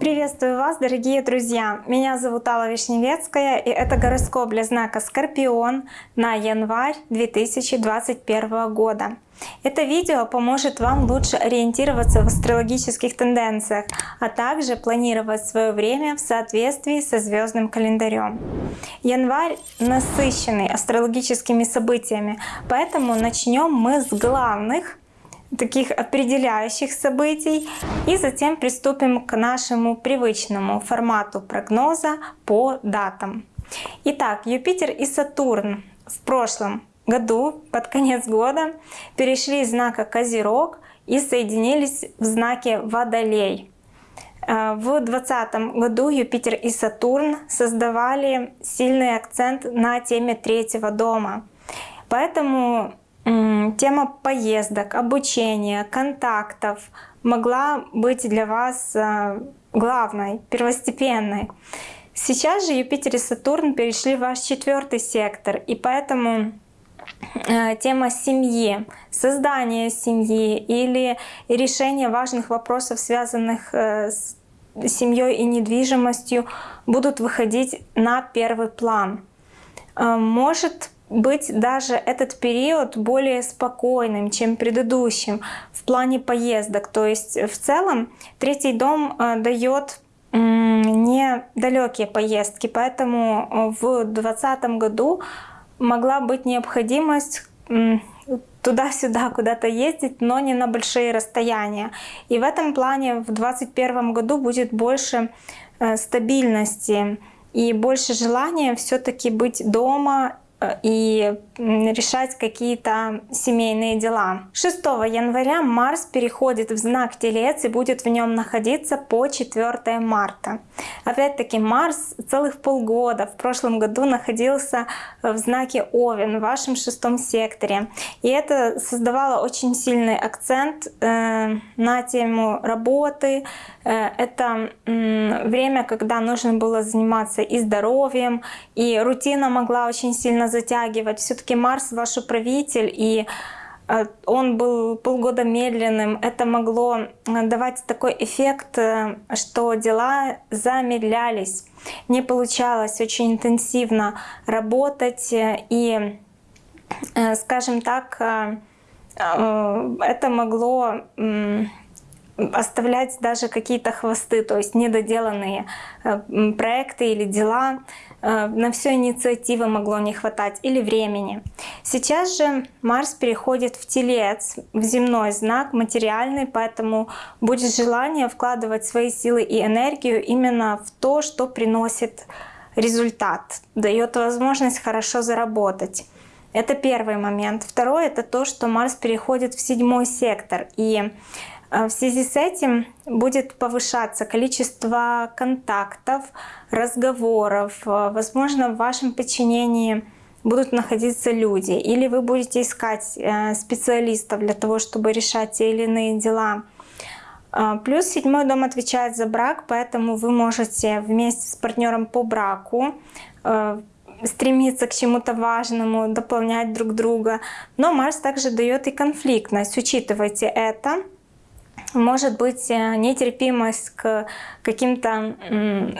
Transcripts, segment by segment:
Приветствую вас, дорогие друзья! Меня зовут Алла Вишневецкая, и это гороскоп для знака Скорпион на январь 2021 года. Это видео поможет вам лучше ориентироваться в астрологических тенденциях, а также планировать свое время в соответствии со звездным календарем. Январь насыщенный астрологическими событиями, поэтому начнем мы с главных таких определяющих событий и затем приступим к нашему привычному формату прогноза по датам. Итак, Юпитер и Сатурн в прошлом году, под конец года, перешли из знака Козерог и соединились в знаке Водолей. Э, в 2020 году Юпитер и Сатурн создавали сильный акцент на теме третьего дома. Поэтому тема поездок, обучения, контактов могла быть для вас э, главной, первостепенной. Сейчас же Юпитер и Сатурн перешли в ваш четвертый сектор, и поэтому э, тема семьи, создание семьи или решение важных вопросов, связанных э, с семьей и недвижимостью, будут выходить на первый план. Может быть даже этот период более спокойным, чем предыдущим в плане поездок. То есть в целом третий дом э, дает недалекие поездки, поэтому в 2020 году могла быть необходимость туда-сюда куда-то ездить, но не на большие расстояния. И в этом плане в 2021 году будет больше э, стабильности и больше желания все-таки быть дома и решать какие-то семейные дела. 6 января Марс переходит в знак Телец и будет в нем находиться по 4 марта. Опять-таки Марс целых полгода в прошлом году находился в знаке Овен в вашем шестом секторе. И это создавало очень сильный акцент э, на тему работы. Э, это время, когда нужно было заниматься и здоровьем, и рутина могла очень сильно затягивать. Все-таки Марс ваш управитель, и э, он был полгода медленным. Это могло э, давать такой эффект, что дела замедлялись. Не получалось очень интенсивно работать. И, скажем так, это могло оставлять даже какие-то хвосты, то есть недоделанные проекты или дела. Э, на всю инициативы могло не хватать или времени. Сейчас же Марс переходит в Телец, в земной знак, материальный, поэтому будет желание вкладывать свои силы и энергию именно в то, что приносит результат, дает возможность хорошо заработать. Это первый момент. Второй — это то, что Марс переходит в седьмой сектор. И в связи с этим будет повышаться количество контактов, разговоров. Возможно, в вашем подчинении будут находиться люди. Или вы будете искать э, специалистов для того, чтобы решать те или иные дела. А, плюс седьмой дом отвечает за брак, поэтому вы можете вместе с партнером по браку э, стремиться к чему-то важному, дополнять друг друга. Но Марс также дает и конфликтность. Учитывайте это может быть э, нетерпимость к каким-то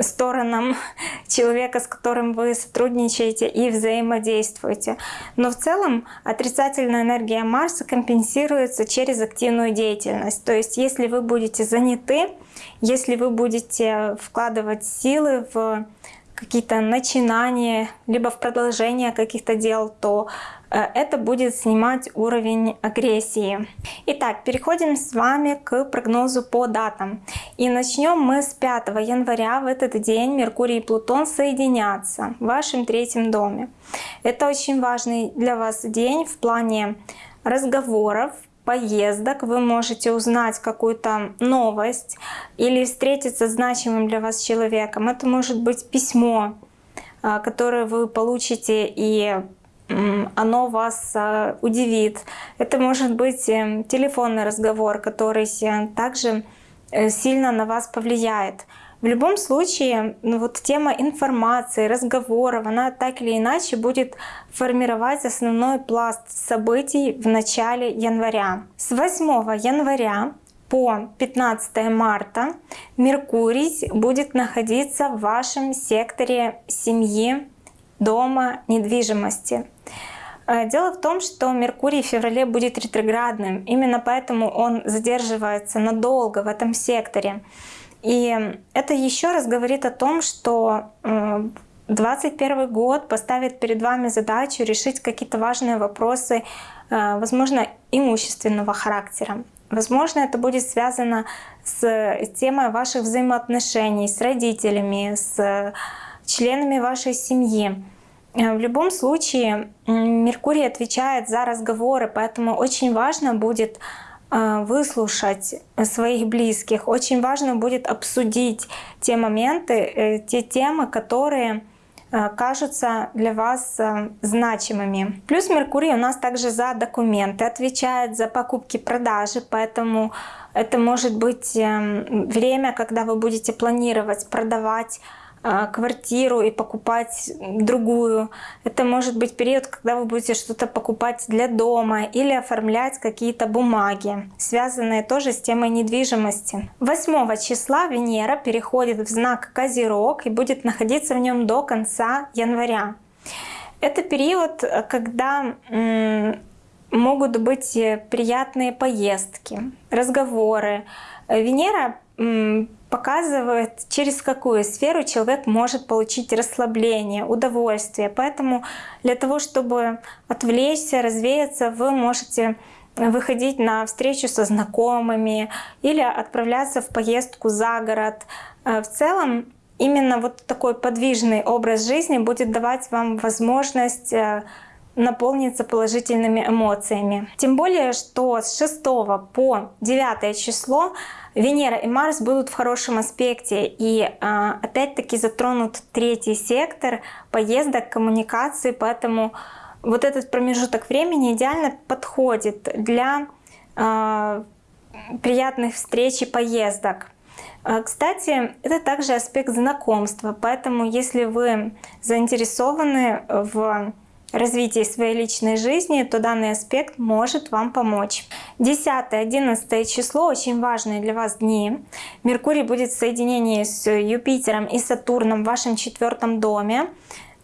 сторонам человека, с которым вы сотрудничаете и взаимодействуете. Но в целом отрицательная энергия Марса компенсируется через активную деятельность. То есть если вы будете заняты, если вы будете вкладывать силы в какие-то начинания, либо в продолжение каких-то дел, то э, это будет снимать уровень агрессии. Итак, переходим с вами к прогнозу по датам. И начнем мы с 5 января. В этот день Меркурий и Плутон соединятся в вашем третьем доме. Это очень важный для вас день в плане разговоров, поездок, вы можете узнать какую-то новость или встретиться с значимым для вас человеком. Это может быть письмо, а, которое вы получите и оно вас а, удивит. Это может быть эм, телефонный разговор, который также э, сильно на вас повлияет. В любом случае, ну, вот тема информации, разговоров, она так или иначе будет формировать основной пласт событий в начале января. С 8 января по 15 марта Меркурий будет находиться в вашем секторе семьи, дома, недвижимости. Э, дело в том, что Меркурий в феврале будет ретроградным, именно поэтому он задерживается надолго в этом секторе. И это еще раз говорит о том, что 2021 э, год поставит перед вами задачу решить какие-то важные вопросы, э, возможно, имущественного характера. Возможно, это будет связано с темой ваших взаимоотношений с родителями, с членами вашей семьи. Э, в любом случае Меркурий отвечает за разговоры, поэтому очень важно будет э, выслушать своих близких, очень важно будет обсудить те моменты, э, те темы, которые кажутся для вас значимыми. Плюс Меркурий у нас также за документы отвечает, за покупки-продажи, поэтому это может быть эм, время, когда вы будете планировать, продавать а, квартиру и покупать другую. Это может быть период, когда вы будете что-то покупать для дома или оформлять какие-то бумаги, связанные тоже с темой недвижимости. 8 числа Венера переходит в знак Козерог и будет находиться в нем до конца января. Это период, когда могут быть приятные поездки, разговоры. Венера показывает, через какую сферу человек может получить расслабление, удовольствие. Поэтому для того, чтобы отвлечься, развеяться, вы можете выходить на встречу со знакомыми или отправляться в поездку за город. Э, в целом, именно вот такой подвижный образ жизни будет давать вам возможность э, наполниться положительными эмоциями. Тем более, что с 6 по 9 число Венера и Марс будут в хорошем аспекте. И а, опять-таки затронут третий сектор поездок, коммуникации, поэтому вот этот промежуток времени идеально подходит для а, приятных встреч и поездок. А, кстати, это также аспект знакомства, поэтому если вы заинтересованы в развитии своей личной жизни, то данный аспект может вам помочь. 10-11 число очень важные для вас дни. Меркурий будет в соединении с Юпитером и Сатурном в вашем четвертом доме.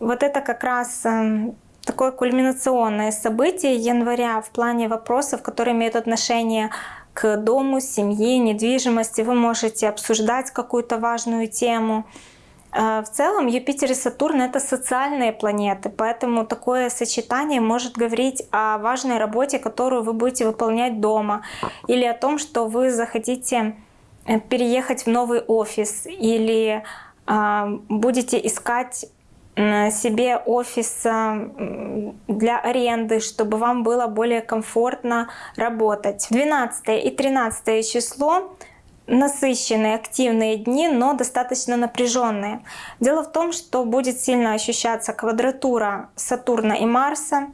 Вот это как раз эм, такое кульминационное событие января в плане вопросов, которые имеют отношение к дому, семье, недвижимости. Вы можете обсуждать какую-то важную тему. А, в целом Юпитер и Сатурн — это социальные планеты, поэтому такое сочетание может говорить о важной работе, которую вы будете выполнять дома, или о том, что вы захотите э, переехать в новый офис, или а, будете искать себе офис для аренды, чтобы вам было более комфортно работать. 12 и 13 число насыщенные, активные дни, но достаточно напряженные. Дело в том, что будет сильно ощущаться квадратура Сатурна и Марса,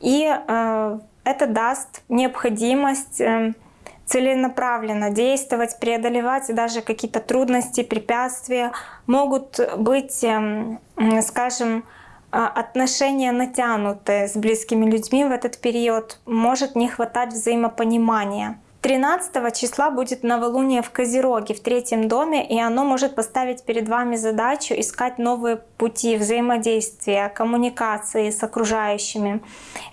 и э, это даст необходимость э, целенаправленно действовать, преодолевать даже какие-то трудности, препятствия. Могут быть, э, скажем, а, отношения натянутые с близкими людьми в этот период, может не хватать взаимопонимания. 13 числа будет новолуние в Козероге, в третьем доме, и оно может поставить перед вами задачу искать новые пути взаимодействия, коммуникации с окружающими.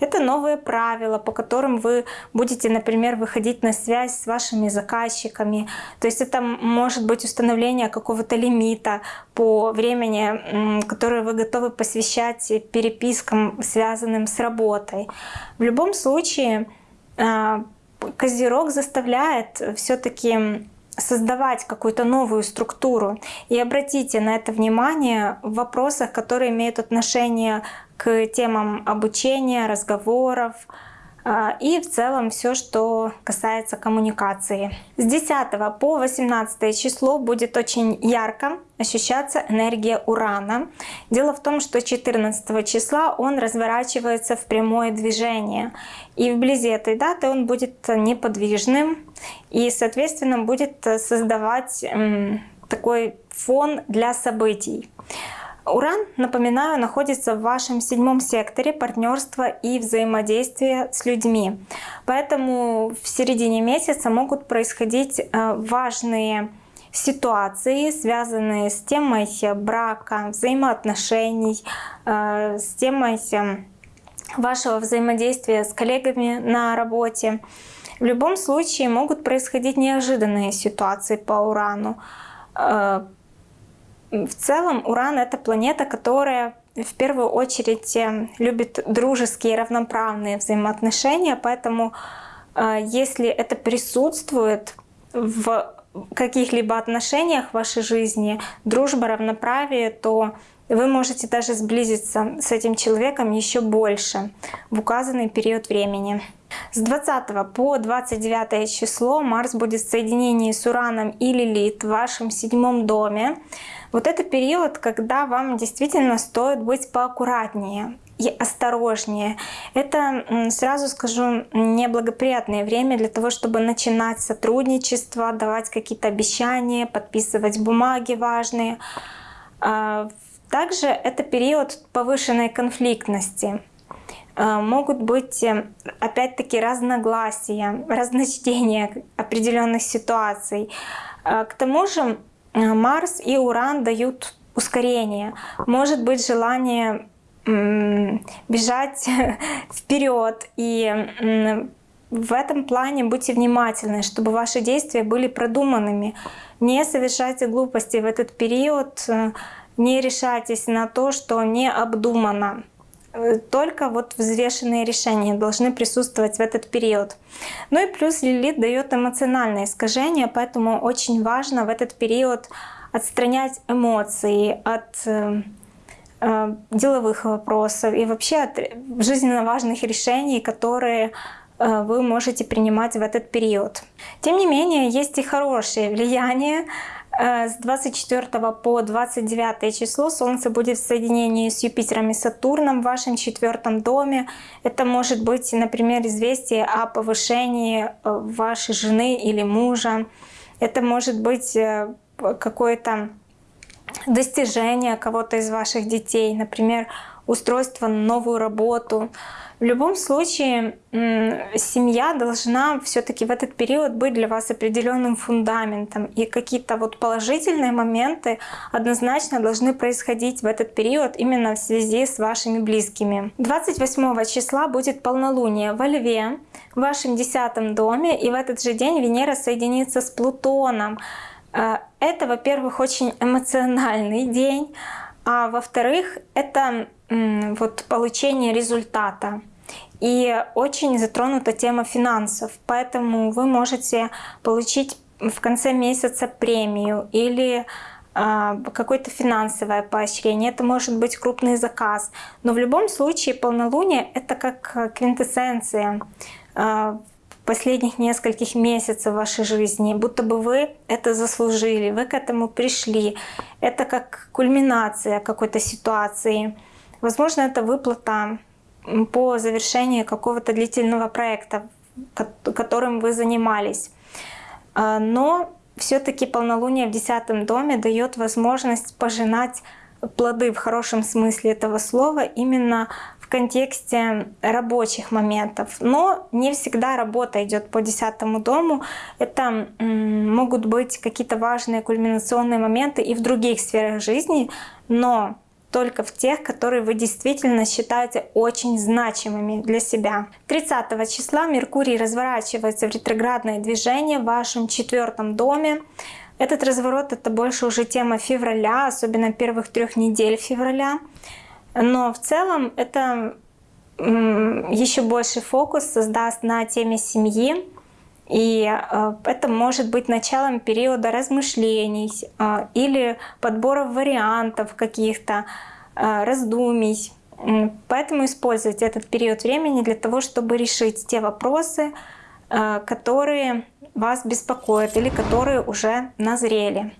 Это новые правила, по которым вы будете, например, выходить на связь с вашими заказчиками. То есть это может быть установление какого-то лимита по времени, которое вы готовы посвящать перепискам, связанным с работой. В любом случае, а, Козерог заставляет все-таки создавать какую-то новую структуру. И обратите на это внимание в вопросах, которые имеют отношение к темам обучения, разговоров, и в целом все, что касается коммуникации. С 10 по 18 число будет очень ярко ощущаться энергия Урана. Дело в том, что 14 числа он разворачивается в прямое движение. И вблизи этой даты он будет неподвижным и, соответственно, будет создавать такой фон для событий. Уран, напоминаю, находится в вашем седьмом секторе партнерства и взаимодействия с людьми. Поэтому в середине месяца могут происходить э, важные ситуации, связанные с темой брака, взаимоотношений, э, с темой вашего взаимодействия с коллегами на работе. В любом случае могут происходить неожиданные ситуации по Урану. Э, в целом Уран — это планета, которая в первую очередь э, любит дружеские равноправные взаимоотношения, поэтому если это присутствует в каких-либо отношениях в вашей жизни, дружба, равноправие, то вы можете даже сблизиться с этим человеком еще больше в указанный период времени. С 20 по 29 число Марс будет в соединении с Ураном и Лилит в вашем седьмом доме. Вот это период, когда вам действительно стоит быть поаккуратнее и осторожнее. Это, сразу скажу, неблагоприятное время для того, чтобы начинать сотрудничество, давать какие-то обещания, подписывать бумаги важные. А, также это период повышенной конфликтности. А, могут быть, э, опять-таки, разногласия, разночтения определенных ситуаций. А, к тому же Марс и Уран дают ускорение. Может быть желание бежать вперед. И в этом плане будьте внимательны, чтобы ваши действия были продуманными. Не совершайте глупости в этот период, э, не решайтесь на то, что не обдумано. Э, только вот взвешенные решения должны присутствовать в этот период. Ну и плюс Лилит дает эмоциональное искажение, поэтому очень важно в этот период отстранять эмоции от э, Э, деловых вопросов и вообще от жизненно важных решений, которые э, вы можете принимать в этот период. Тем не менее, есть и хорошее влияние. Э, с 24 по 29 число Солнце будет в соединении с Юпитером и Сатурном в вашем четвертом доме. Это может быть, например, известие о повышении вашей жены или мужа. Это может быть какое-то достижения кого-то из ваших детей, например, устройство на новую работу. В любом случае, семья должна все-таки в этот период быть для вас определенным фундаментом. И какие-то вот положительные моменты однозначно должны происходить в этот период именно в связи с вашими близкими. 28 числа будет полнолуние во Льве, в вашем десятом доме. И в этот же день Венера соединится с Плутоном. А, это, во-первых, очень эмоциональный день, а во-вторых, это вот получение результата. И очень затронута тема финансов, поэтому вы можете получить в конце месяца премию или а, какое-то финансовое поощрение, это может быть крупный заказ. Но в любом случае полнолуние — это как квинтэссенция а, последних нескольких месяцев вашей жизни, будто бы вы это заслужили, вы к этому пришли. Это как кульминация какой-то ситуации. Возможно, это выплата по завершении какого-то длительного проекта, которым вы занимались. А, но все-таки полнолуние в десятом доме дает возможность пожинать плоды в хорошем смысле этого слова именно контексте рабочих моментов. Но не всегда работа идет по десятому дому. Это могут быть какие-то важные кульминационные моменты и в других сферах жизни, но только в тех, которые вы действительно считаете очень значимыми для себя. 30 числа Меркурий разворачивается в ретроградное движение в вашем четвертом доме. Этот разворот это больше уже тема февраля, особенно первых трех недель февраля. Но в целом это еще больше фокус создаст на теме семьи. И э, это может быть началом периода размышлений э, или подбора вариантов каких-то, э, раздумий. Поэтому используйте этот период времени для того, чтобы решить те вопросы, которые вас беспокоят или которые уже назрели.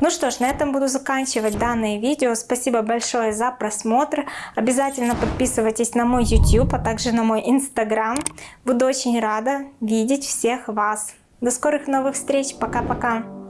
Ну что ж, на этом буду заканчивать данное видео. Спасибо большое за просмотр. Обязательно подписывайтесь на мой YouTube, а также на мой Instagram. Буду очень рада видеть всех вас. До скорых новых встреч. Пока-пока.